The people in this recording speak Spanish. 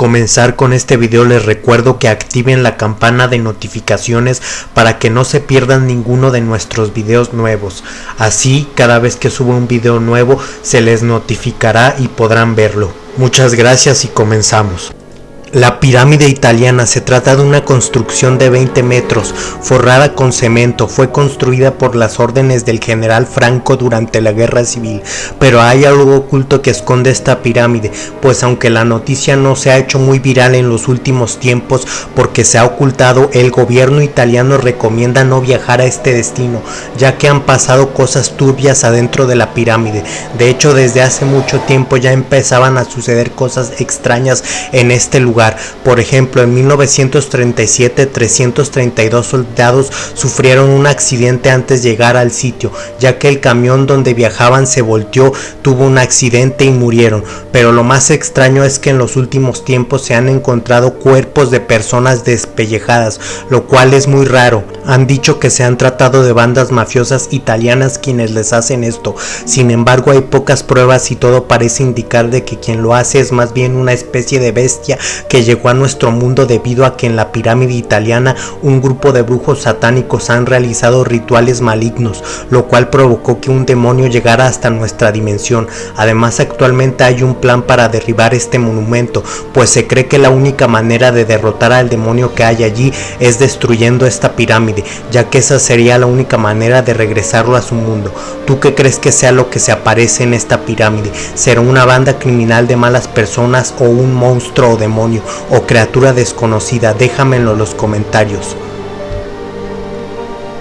comenzar con este video les recuerdo que activen la campana de notificaciones para que no se pierdan ninguno de nuestros videos nuevos. Así cada vez que suba un video nuevo se les notificará y podrán verlo. Muchas gracias y comenzamos. La pirámide italiana se trata de una construcción de 20 metros, forrada con cemento, fue construida por las órdenes del general Franco durante la guerra civil, pero hay algo oculto que esconde esta pirámide, pues aunque la noticia no se ha hecho muy viral en los últimos tiempos porque se ha ocultado, el gobierno italiano recomienda no viajar a este destino, ya que han pasado cosas turbias adentro de la pirámide, de hecho desde hace mucho tiempo ya empezaban a suceder cosas extrañas en este lugar, por ejemplo, en 1937 332 soldados sufrieron un accidente antes de llegar al sitio, ya que el camión donde viajaban se volteó, tuvo un accidente y murieron. Pero lo más extraño es que en los últimos tiempos se han encontrado cuerpos de personas despellejadas, lo cual es muy raro. Han dicho que se han tratado de bandas mafiosas italianas quienes les hacen esto. Sin embargo, hay pocas pruebas y todo parece indicar de que quien lo hace es más bien una especie de bestia que llegó a nuestro mundo debido a que en la pirámide italiana un grupo de brujos satánicos han realizado rituales malignos, lo cual provocó que un demonio llegara hasta nuestra dimensión. Además actualmente hay un plan para derribar este monumento, pues se cree que la única manera de derrotar al demonio que hay allí es destruyendo esta pirámide, ya que esa sería la única manera de regresarlo a su mundo. ¿Tú qué crees que sea lo que se aparece en esta pirámide? ¿Será una banda criminal de malas personas o un monstruo o demonio? O criatura desconocida, déjamelo en los comentarios.